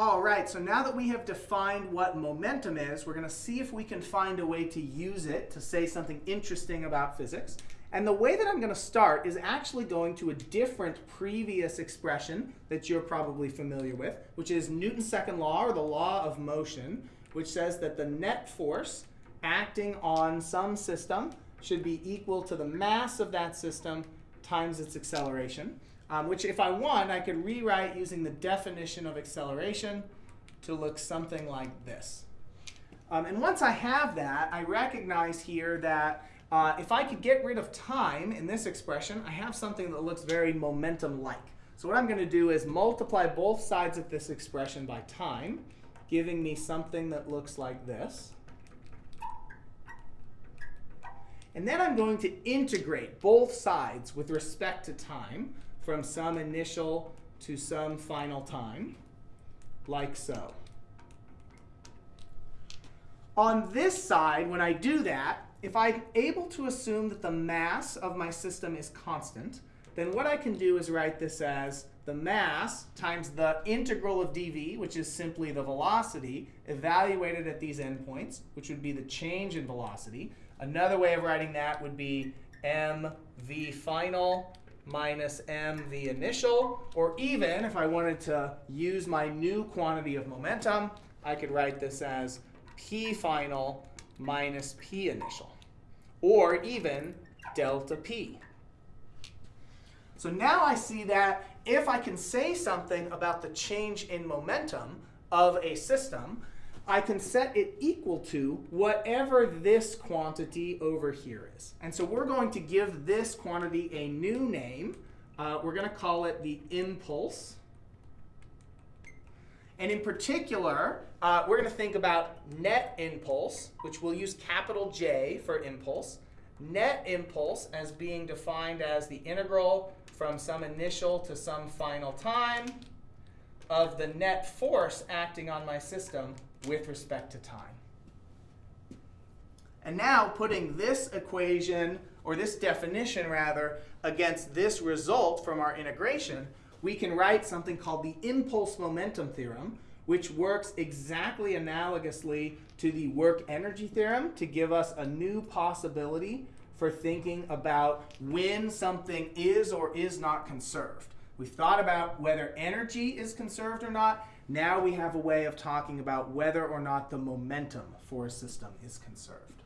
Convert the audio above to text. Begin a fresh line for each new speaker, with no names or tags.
All right, so now that we have defined what momentum is, we're going to see if we can find a way to use it to say something interesting about physics. And the way that I'm going to start is actually going to a different previous expression that you're probably familiar with, which is Newton's second law, or the law of motion, which says that the net force acting on some system should be equal to the mass of that system times its acceleration um, which if I want, I could rewrite using the definition of acceleration to look something like this. Um, and once I have that, I recognize here that uh, if I could get rid of time in this expression, I have something that looks very momentum-like. So what I'm going to do is multiply both sides of this expression by time, giving me something that looks like this. And then I'm going to integrate both sides with respect to time from some initial to some final time, like so. On this side, when I do that, if I'm able to assume that the mass of my system is constant, then what I can do is write this as the mass times the integral of dv, which is simply the velocity, evaluated at these endpoints, which would be the change in velocity. Another way of writing that would be mv final minus m the initial, or even if I wanted to use my new quantity of momentum, I could write this as p final minus p initial, or even delta p. So now I see that if I can say something about the change in momentum of a system, I can set it equal to whatever this quantity over here is. And so we're going to give this quantity a new name. Uh, we're going to call it the impulse. And in particular, uh, we're going to think about net impulse, which we'll use capital J for impulse. Net impulse as being defined as the integral from some initial to some final time of the net force acting on my system with respect to time. And now putting this equation, or this definition rather, against this result from our integration, we can write something called the impulse momentum theorem, which works exactly analogously to the work energy theorem to give us a new possibility for thinking about when something is or is not conserved. We've thought about whether energy is conserved or not. Now we have a way of talking about whether or not the momentum for a system is conserved.